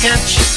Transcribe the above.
catch.